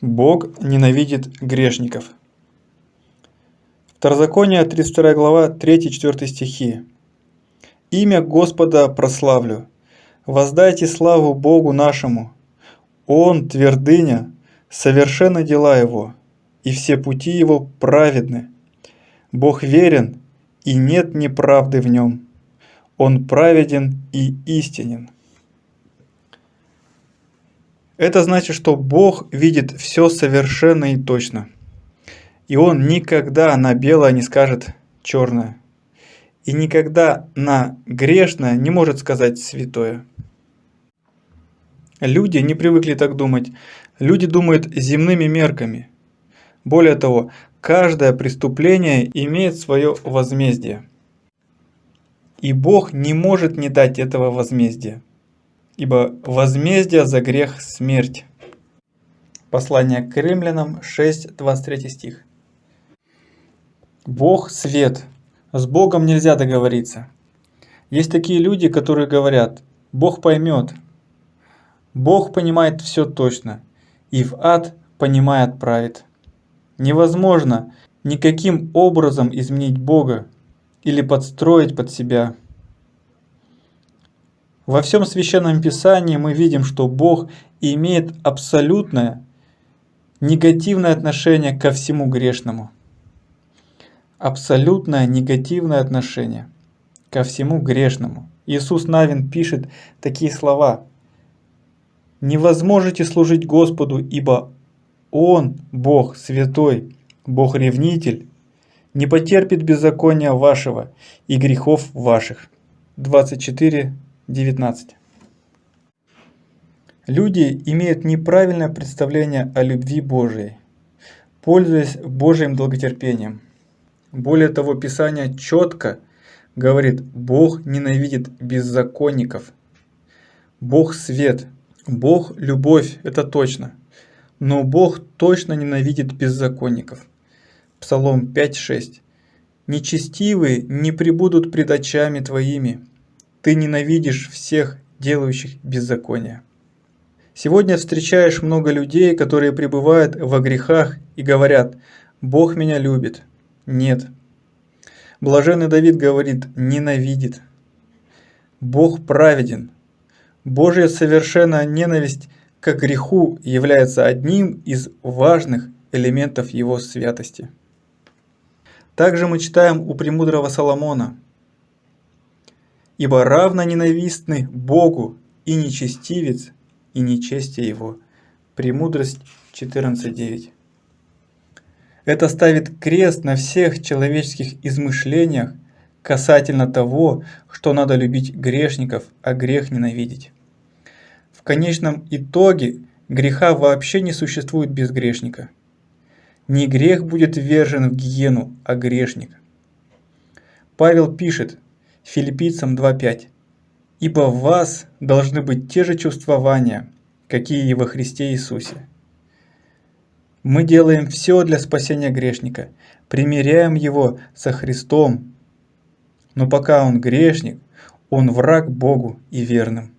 Бог ненавидит грешников. Второзаконие, 32 глава, 3-4 стихи. «Имя Господа прославлю, воздайте славу Богу нашему. Он, твердыня, совершенно дела Его, и все пути Его праведны. Бог верен, и нет неправды в Нем. Он праведен и истинен». Это значит, что Бог видит все совершенно и точно. И Он никогда на белое не скажет черное. И никогда на грешное не может сказать святое. Люди не привыкли так думать. Люди думают земными мерками. Более того, каждое преступление имеет свое возмездие. И Бог не может не дать этого возмездия ибо возмездие за грех – смерть. Послание к римлянам 6, 23 стих. Бог – свет. С Богом нельзя договориться. Есть такие люди, которые говорят, Бог поймет. Бог понимает все точно, и в ад понимает отправит. Невозможно никаким образом изменить Бога или подстроить под себя во всем Священном Писании мы видим, что Бог имеет абсолютное негативное отношение ко всему грешному. Абсолютное негативное отношение ко всему грешному. Иисус Навин пишет такие слова. «Не возможете служить Господу, ибо Он, Бог святой, Бог ревнитель, не потерпит беззакония вашего и грехов ваших». 24, 19. Люди имеют неправильное представление о любви Божией, пользуясь Божьим долготерпением. Более того, Писание четко говорит, Бог ненавидит беззаконников. Бог свет, Бог любовь, это точно. Но Бог точно ненавидит беззаконников. Псалом 5.6. «Нечестивые не прибудут пред очами твоими, ты ненавидишь всех, делающих беззаконие. Сегодня встречаешь много людей, которые пребывают во грехах и говорят «Бог меня любит». Нет. Блаженный Давид говорит «ненавидит». Бог праведен. Божья совершенная ненависть к греху является одним из важных элементов его святости. Также мы читаем у премудрого Соломона – ибо равно ненавистны Богу и нечестивец, и нечестие его». Премудрость 14.9. Это ставит крест на всех человеческих измышлениях касательно того, что надо любить грешников, а грех ненавидеть. В конечном итоге греха вообще не существует без грешника. Не грех будет ввержен в гиену, а грешник. Павел пишет, Филиппийцам 2.5. «Ибо в вас должны быть те же чувствования, какие и во Христе Иисусе». Мы делаем все для спасения грешника, примиряем его со Христом, но пока он грешник, он враг Богу и верным.